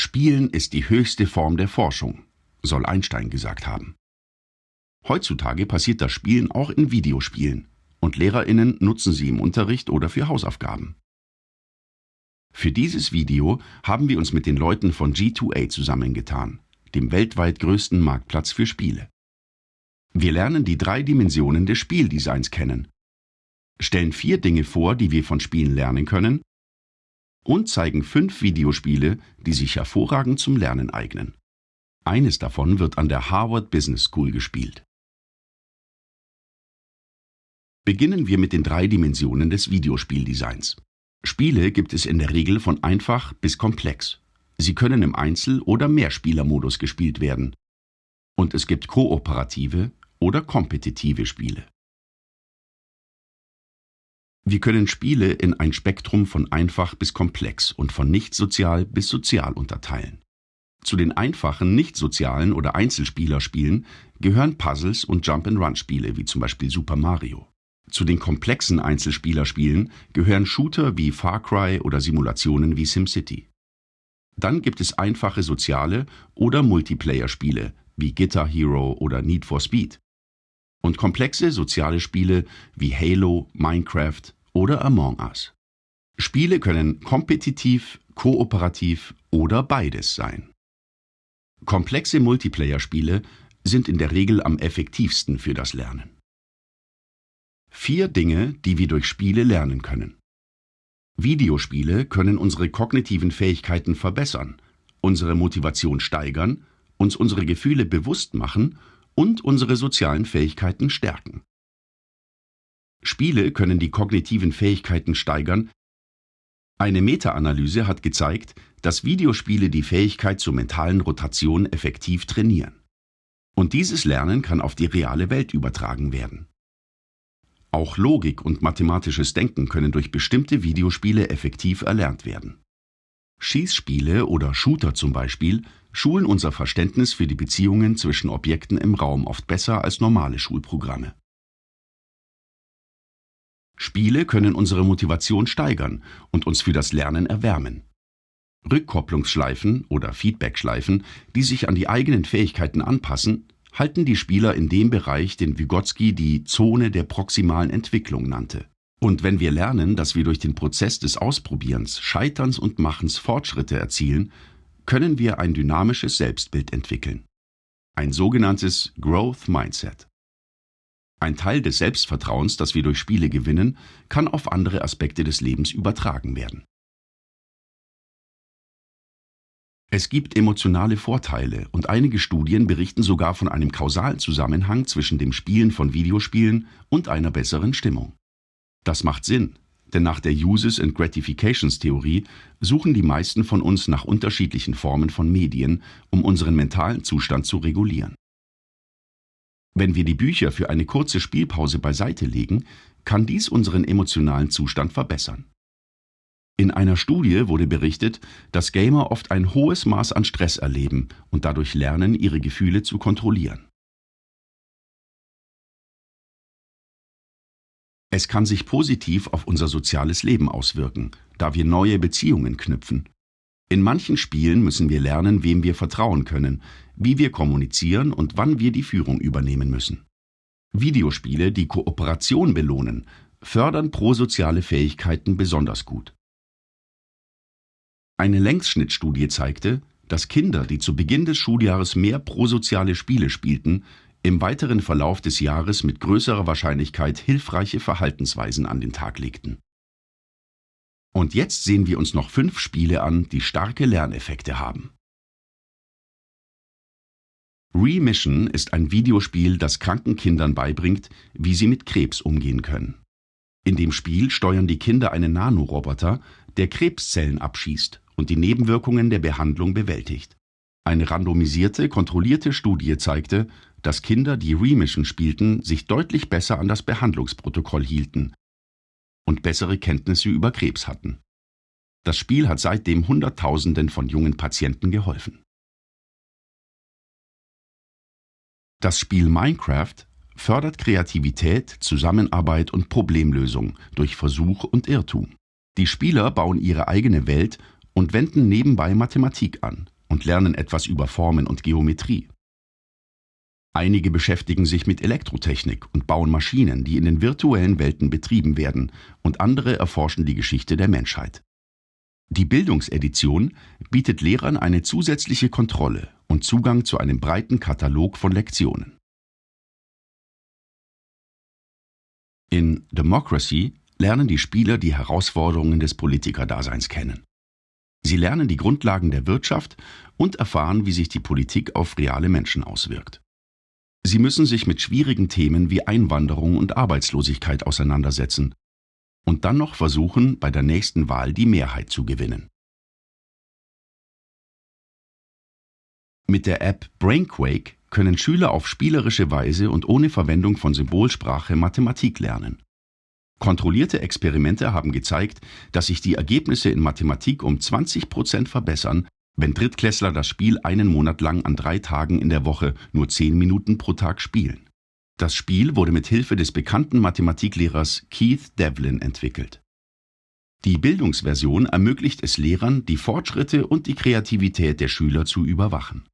Spielen ist die höchste Form der Forschung, soll Einstein gesagt haben. Heutzutage passiert das Spielen auch in Videospielen und Lehrerinnen nutzen sie im Unterricht oder für Hausaufgaben. Für dieses Video haben wir uns mit den Leuten von G2A zusammengetan, dem weltweit größten Marktplatz für Spiele. Wir lernen die drei Dimensionen des Spieldesigns kennen, stellen vier Dinge vor, die wir von Spielen lernen können und zeigen fünf Videospiele, die sich hervorragend zum Lernen eignen. Eines davon wird an der Harvard Business School gespielt. Beginnen wir mit den drei Dimensionen des Videospieldesigns. Spiele gibt es in der Regel von einfach bis komplex. Sie können im Einzel- oder Mehrspielermodus gespielt werden. Und es gibt kooperative oder kompetitive Spiele. Wir können Spiele in ein Spektrum von einfach bis komplex und von nicht sozial bis sozial unterteilen. Zu den einfachen, nicht sozialen oder Einzelspielerspielen gehören Puzzles und Jump-and-Run-Spiele wie zum Beispiel Super Mario. Zu den komplexen Einzelspielerspielen gehören Shooter wie Far Cry oder Simulationen wie SimCity. Dann gibt es einfache soziale oder Multiplayer-Spiele wie Guitar Hero oder Need for Speed. Und komplexe soziale Spiele wie Halo, Minecraft oder Among Us. Spiele können kompetitiv, kooperativ oder beides sein. Komplexe Multiplayer-Spiele sind in der Regel am effektivsten für das Lernen. Vier Dinge, die wir durch Spiele lernen können. Videospiele können unsere kognitiven Fähigkeiten verbessern, unsere Motivation steigern, uns unsere Gefühle bewusst machen und unsere sozialen Fähigkeiten stärken. Spiele können die kognitiven Fähigkeiten steigern. Eine Meta-Analyse hat gezeigt, dass Videospiele die Fähigkeit zur mentalen Rotation effektiv trainieren. Und dieses Lernen kann auf die reale Welt übertragen werden. Auch Logik und mathematisches Denken können durch bestimmte Videospiele effektiv erlernt werden. Schießspiele oder Shooter zum Beispiel schulen unser Verständnis für die Beziehungen zwischen Objekten im Raum oft besser als normale Schulprogramme. Spiele können unsere Motivation steigern und uns für das Lernen erwärmen. Rückkopplungsschleifen oder Feedbackschleifen, die sich an die eigenen Fähigkeiten anpassen, halten die Spieler in dem Bereich, den Vygotsky die Zone der proximalen Entwicklung nannte. Und wenn wir lernen, dass wir durch den Prozess des Ausprobierens, Scheiterns und Machens Fortschritte erzielen, können wir ein dynamisches Selbstbild entwickeln. Ein sogenanntes Growth Mindset. Ein Teil des Selbstvertrauens, das wir durch Spiele gewinnen, kann auf andere Aspekte des Lebens übertragen werden. Es gibt emotionale Vorteile und einige Studien berichten sogar von einem kausalen Zusammenhang zwischen dem Spielen von Videospielen und einer besseren Stimmung. Das macht Sinn, denn nach der Uses and Gratifications Theorie suchen die meisten von uns nach unterschiedlichen Formen von Medien, um unseren mentalen Zustand zu regulieren. Wenn wir die Bücher für eine kurze Spielpause beiseite legen, kann dies unseren emotionalen Zustand verbessern. In einer Studie wurde berichtet, dass Gamer oft ein hohes Maß an Stress erleben und dadurch lernen, ihre Gefühle zu kontrollieren. Es kann sich positiv auf unser soziales Leben auswirken, da wir neue Beziehungen knüpfen. In manchen Spielen müssen wir lernen, wem wir vertrauen können, wie wir kommunizieren und wann wir die Führung übernehmen müssen. Videospiele, die Kooperation belohnen, fördern prosoziale Fähigkeiten besonders gut. Eine Längsschnittstudie zeigte, dass Kinder, die zu Beginn des Schuljahres mehr prosoziale Spiele spielten, im weiteren Verlauf des Jahres mit größerer Wahrscheinlichkeit hilfreiche Verhaltensweisen an den Tag legten. Und jetzt sehen wir uns noch fünf Spiele an, die starke Lerneffekte haben. Remission ist ein Videospiel, das kranken Kindern beibringt, wie sie mit Krebs umgehen können. In dem Spiel steuern die Kinder einen Nanoroboter, der Krebszellen abschießt und die Nebenwirkungen der Behandlung bewältigt. Eine randomisierte, kontrollierte Studie zeigte, dass Kinder, die Remission spielten, sich deutlich besser an das Behandlungsprotokoll hielten und bessere Kenntnisse über Krebs hatten. Das Spiel hat seitdem Hunderttausenden von jungen Patienten geholfen. Das Spiel Minecraft fördert Kreativität, Zusammenarbeit und Problemlösung durch Versuch und Irrtum. Die Spieler bauen ihre eigene Welt und wenden nebenbei Mathematik an und lernen etwas über Formen und Geometrie. Einige beschäftigen sich mit Elektrotechnik und bauen Maschinen, die in den virtuellen Welten betrieben werden, und andere erforschen die Geschichte der Menschheit. Die Bildungsedition bietet Lehrern eine zusätzliche Kontrolle und Zugang zu einem breiten Katalog von Lektionen. In Democracy lernen die Spieler die Herausforderungen des Politikerdaseins kennen. Sie lernen die Grundlagen der Wirtschaft und erfahren, wie sich die Politik auf reale Menschen auswirkt. Sie müssen sich mit schwierigen Themen wie Einwanderung und Arbeitslosigkeit auseinandersetzen und dann noch versuchen, bei der nächsten Wahl die Mehrheit zu gewinnen. Mit der App Brainquake können Schüler auf spielerische Weise und ohne Verwendung von Symbolsprache Mathematik lernen. Kontrollierte Experimente haben gezeigt, dass sich die Ergebnisse in Mathematik um 20 Prozent verbessern, wenn Drittklässler das Spiel einen Monat lang an drei Tagen in der Woche nur zehn Minuten pro Tag spielen. Das Spiel wurde mit Hilfe des bekannten Mathematiklehrers Keith Devlin entwickelt. Die Bildungsversion ermöglicht es Lehrern, die Fortschritte und die Kreativität der Schüler zu überwachen.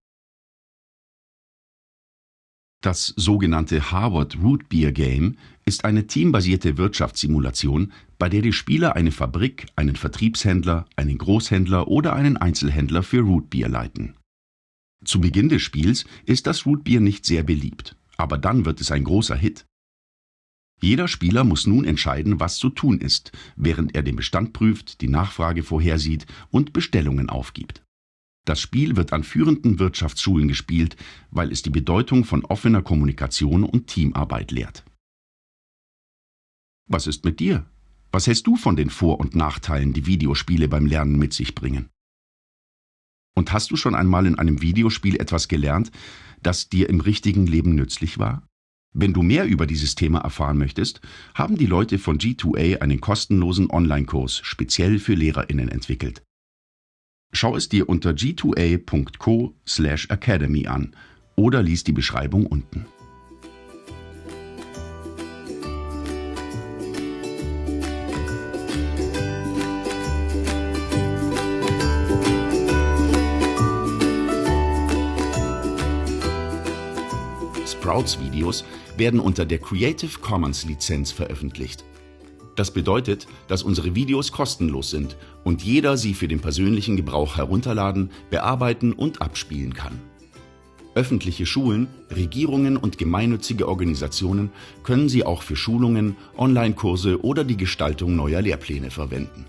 Das sogenannte Harvard Root Beer Game ist eine teambasierte Wirtschaftssimulation, bei der die Spieler eine Fabrik, einen Vertriebshändler, einen Großhändler oder einen Einzelhändler für Root Beer leiten. Zu Beginn des Spiels ist das Root Beer nicht sehr beliebt aber dann wird es ein großer Hit. Jeder Spieler muss nun entscheiden, was zu tun ist, während er den Bestand prüft, die Nachfrage vorhersieht und Bestellungen aufgibt. Das Spiel wird an führenden Wirtschaftsschulen gespielt, weil es die Bedeutung von offener Kommunikation und Teamarbeit lehrt. Was ist mit dir? Was hältst du von den Vor- und Nachteilen, die Videospiele beim Lernen mit sich bringen? Und hast du schon einmal in einem Videospiel etwas gelernt, das dir im richtigen Leben nützlich war? Wenn du mehr über dieses Thema erfahren möchtest, haben die Leute von G2A einen kostenlosen Online-Kurs speziell für Lehrerinnen entwickelt. Schau es dir unter g2a.co/academy an oder lies die Beschreibung unten. Sprouts-Videos werden unter der Creative Commons-Lizenz veröffentlicht. Das bedeutet, dass unsere Videos kostenlos sind und jeder sie für den persönlichen Gebrauch herunterladen, bearbeiten und abspielen kann. Öffentliche Schulen, Regierungen und gemeinnützige Organisationen können sie auch für Schulungen, Online-Kurse oder die Gestaltung neuer Lehrpläne verwenden.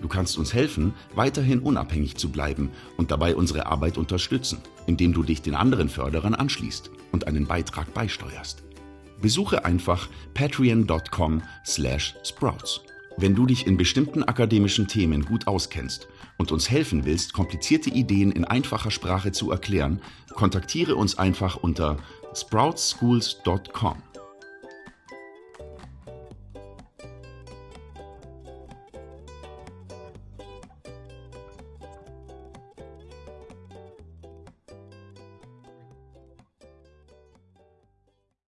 Du kannst uns helfen, weiterhin unabhängig zu bleiben und dabei unsere Arbeit unterstützen, indem du dich den anderen Förderern anschließt und einen Beitrag beisteuerst. Besuche einfach patreon.com slash sprouts. Wenn du dich in bestimmten akademischen Themen gut auskennst und uns helfen willst, komplizierte Ideen in einfacher Sprache zu erklären, kontaktiere uns einfach unter sproutschools.com.